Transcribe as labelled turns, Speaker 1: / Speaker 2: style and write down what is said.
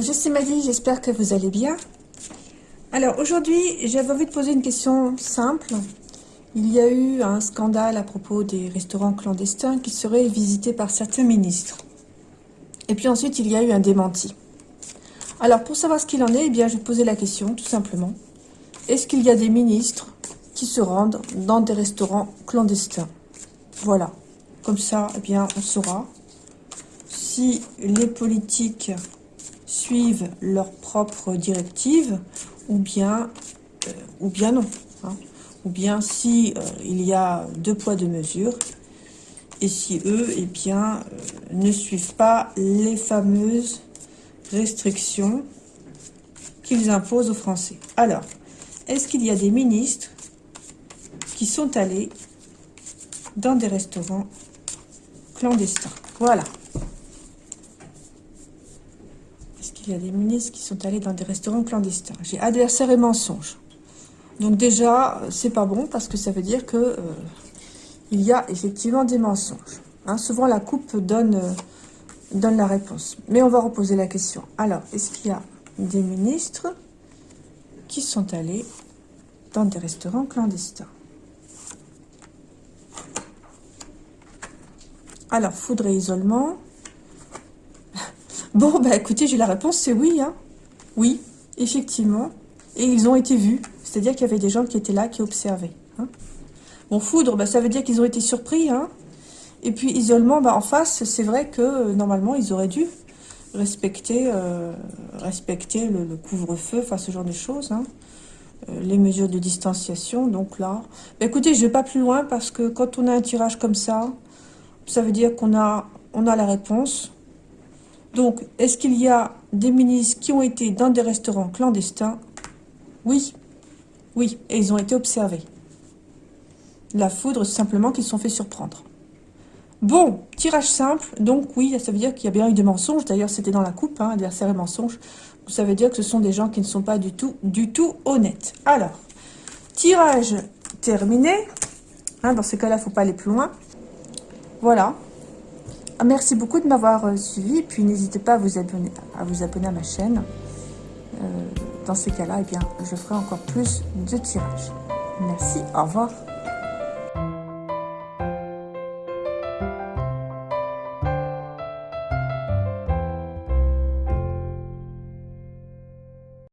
Speaker 1: je suis Maddy, j'espère que vous allez bien. Alors aujourd'hui, j'avais envie de poser une question simple. Il y a eu un scandale à propos des restaurants clandestins qui seraient visités par certains ministres. Et puis ensuite, il y a eu un démenti. Alors pour savoir ce qu'il en est, eh bien, je vais poser la question tout simplement. Est-ce qu'il y a des ministres qui se rendent dans des restaurants clandestins? Voilà. Comme ça, eh bien, on saura si les politiques suivent leurs propres directives ou bien, euh, ou bien non. Hein. Ou bien si euh, il y a deux poids, deux mesures et si eux eh bien, euh, ne suivent pas les fameuses restrictions qu'ils imposent aux Français. Alors, est-ce qu'il y a des ministres qui sont allés dans des restaurants clandestins? Voilà. Il y a des ministres qui sont allés dans des restaurants clandestins. J'ai adversaire et mensonge. Donc déjà, c'est pas bon parce que ça veut dire que euh, il y a effectivement des mensonges. Hein. souvent, la coupe donne, euh, donne la réponse. Mais on va reposer la question. Alors, est-ce qu'il y a des ministres qui sont allés dans des restaurants clandestins? Alors, foudre et isolement. Bon, bah écoutez, j'ai la réponse, c'est oui. Hein. Oui, effectivement. Et ils ont été vus. C'est-à-dire qu'il y avait des gens qui étaient là, qui observaient. Hein. Bon, foudre, bah, ça veut dire qu'ils ont été surpris. Hein. Et puis, isolement, bah, en face, c'est vrai que euh, normalement, ils auraient dû respecter, euh, le, couvre-feu, enfin ce genre de choses. Hein. Euh, les mesures de distanciation. Donc là, bah, écoutez, je ne vais pas plus loin parce que quand on a un tirage comme ça, ça veut dire qu'on a, on a la réponse. Donc, est-ce qu'il y a des ministres qui ont été dans des restaurants clandestins? Oui. Oui, et ils ont été observés. La foudre, simplement qu'ils se sont fait surprendre. Bon, tirage simple, donc oui, ça veut dire qu'il y a bien eu des mensonges. D'ailleurs, c'était dans la coupe, hein, adversaire et mensonge. Ça veut dire que ce sont des gens qui ne sont pas du tout, du tout honnêtes. Alors, tirage terminé. Hein, dans ce cas-là, il ne faut pas aller plus loin. Voilà, merci beaucoup de m'avoir euh, suivi. Puis n'hésitez pas à vous abonner à, ma chaîne. Euh, dans ces cas-là, eh je ferai encore plus de tirages. Merci, au revoir.